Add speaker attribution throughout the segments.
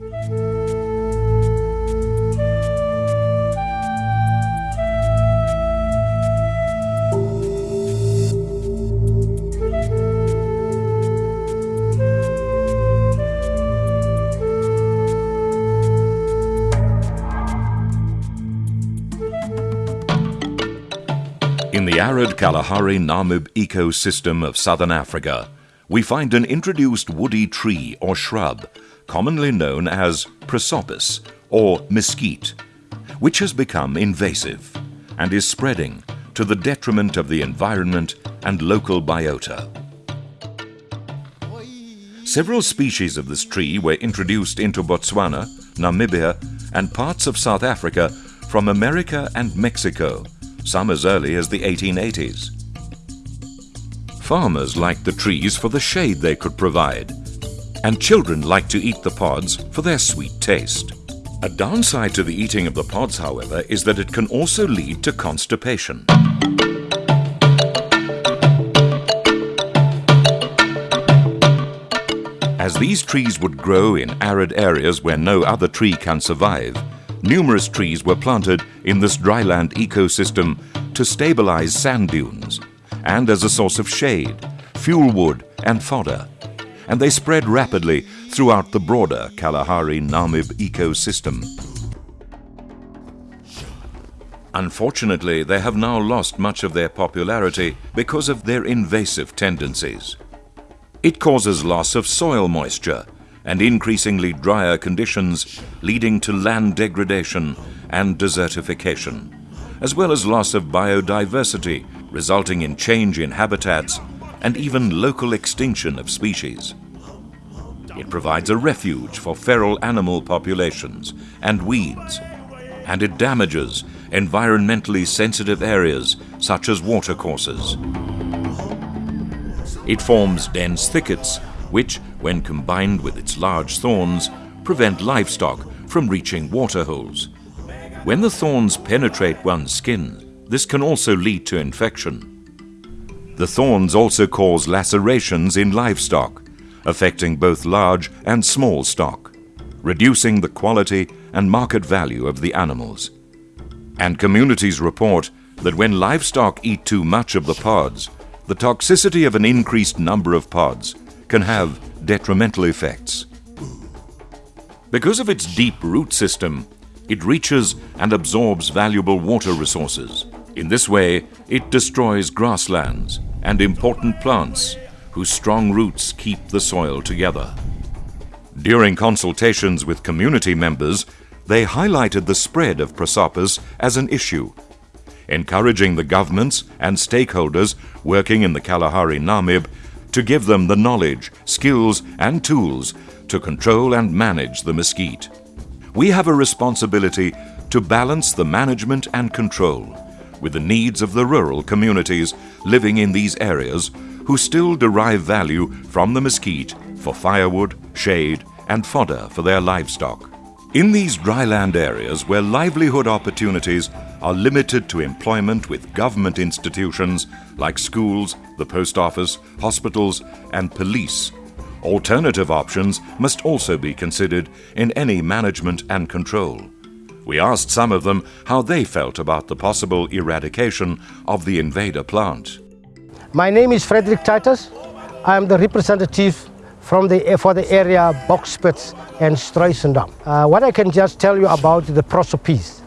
Speaker 1: In the arid Kalahari Namib ecosystem of southern Africa, we find an introduced woody tree or shrub, commonly known as prosopis or mesquite, which has become invasive and is spreading to the detriment of the environment and local biota. Several species of this tree were introduced into Botswana, Namibia, and parts of South Africa from America and Mexico some as early as the 1880s. Farmers liked the trees for the shade they could provide, and children like to eat the pods for their sweet taste. A downside to the eating of the pods, however, is that it can also lead to constipation. As these trees would grow in arid areas where no other tree can survive, numerous trees were planted in this dryland ecosystem to stabilize sand dunes and as a source of shade, fuel wood and fodder. And they spread rapidly throughout the broader Kalahari Namib ecosystem. Unfortunately, they have now lost much of their popularity because of their invasive tendencies. It causes loss of soil moisture and increasingly drier conditions leading to land degradation and desertification, as well as loss of biodiversity resulting in change in habitats and even local extinction of species. It provides a refuge for feral animal populations and weeds, and it damages environmentally sensitive areas such as watercourses. It forms dense thickets which, when combined with its large thorns, prevent livestock from reaching waterholes. When the thorns penetrate one's skin, this can also lead to infection. The thorns also cause lacerations in livestock, affecting both large and small stock, reducing the quality and market value of the animals. And communities report that when livestock eat too much of the pods, the toxicity of an increased number of pods can have detrimental effects. Because of its deep root system, it reaches and absorbs valuable water resources. In this way, it destroys grasslands and important plants whose strong roots keep the soil together. During consultations with community members, they highlighted the spread of prosopis as an issue, encouraging the governments and stakeholders working in the Kalahari Namib to give them the knowledge, skills, and tools to control and manage the mesquite. We have a responsibility to balance the management and control with the needs of the rural communities living in these areas who still derive value from the mesquite for firewood, shade, and fodder for their livestock. In these dryland areas where livelihood opportunities are limited to employment with government institutions like schools, the post office, hospitals, and police. Alternative options must also be considered in any management and control. We asked some of them how they felt about the possible eradication of the invader plant.
Speaker 2: My name is Frederick Titus. I am the representative from the, for the area Bokspits and Struisendam. Uh, what I can just tell you about the prosopis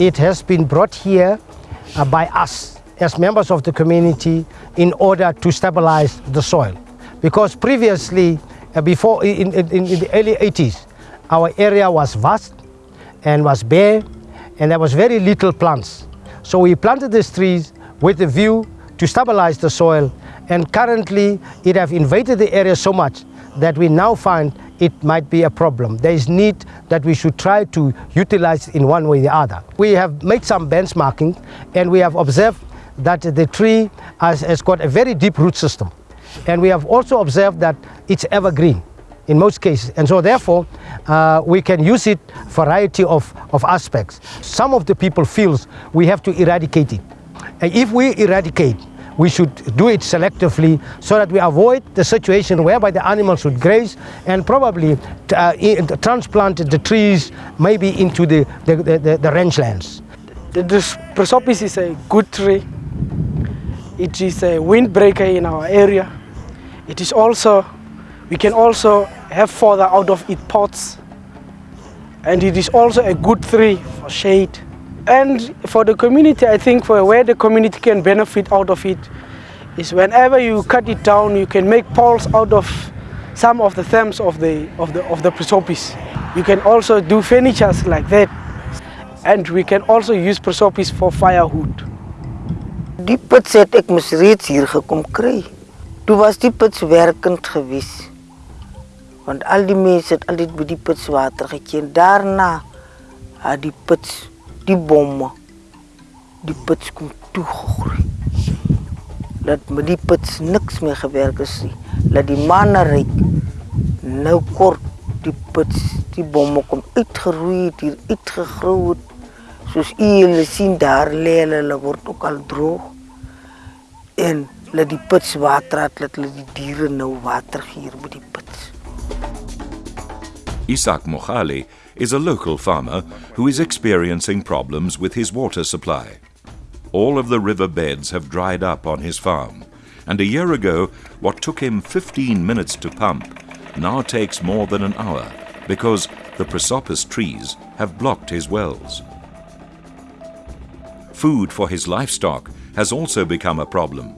Speaker 2: it has been brought here uh, by us as members of the community in order to stabilize the soil. Because previously, uh, before in, in, in, the early 80s, our area was vast and was bare and there was very little plants. So we planted these trees with the view to stabilize the soil and currently it have invaded the area so much that we now find it might be a problem. There is need that we should try to utilize in one way or the other. We have made some benchmarking and we have observed that the tree has, has got a very deep root system. And we have also observed that it's evergreen in most cases. And so therefore, uh, we can use it variety of, of aspects. Some of the people feels we have to eradicate it. And if we eradicate, we should do it selectively so that we avoid the situation whereby the animals would graze and probably uh, transplant the trees maybe into the, the, the, the rangelands.
Speaker 3: The, the prosopis is a good tree. It is a windbreaker in our area. It is also, we can also have fodder out of its pots. And it is also a good tree for shade. And for the community, I think for where the community can benefit out of it is whenever you cut it down, you can make poles out of some of the stems of the, of the, of the prosopis. You can also do furniture like that. And we can also use prosopis for firewood.
Speaker 4: Die pits het ek mos reeds hier gekom kry. Toe was die pits werkend gewees. Want al die mense het altyd by die pits water geken. Daarna het die pits die bomme die pits kom toegegroei. Dat met die pits niks meer gewerk is nie. Dat die manne ryk nou kort die pits die bomme kom uitgeroei het hier uitgegroei het. Soos u hulle sien daar lê hulle word ook al droog. En laat die pits water het, laat hulle die diere nou water gee hier by die
Speaker 1: Isak Mokhali is a local farmer who is experiencing problems with his water supply. All of the river beds have dried up on his farm, and a year ago, what took him 15 minutes to pump now takes more than an hour because the prosopis trees have blocked his wells. Food for his livestock has also become a problem.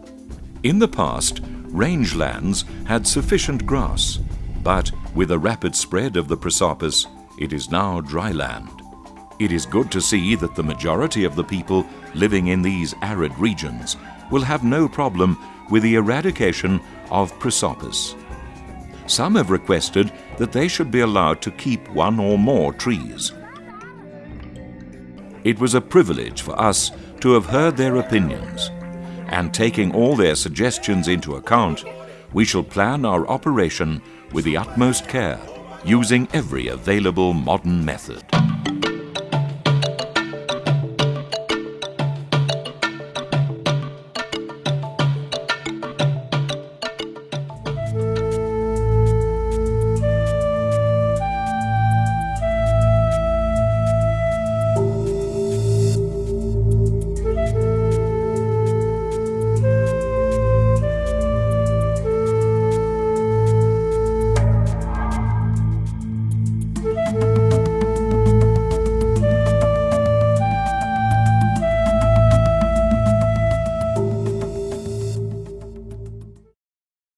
Speaker 1: In the past, rangelands had sufficient grass, but with a rapid spread of the prosopis, it is now dry land. It is good to see that the majority of the people living in these arid regions will have no problem with the eradication of prosopis. Some have requested that they should be allowed to keep one or more trees. It was a privilege for us to have heard their opinions, and taking all their suggestions into account, we shall plan our operation with the utmost care using every available modern method.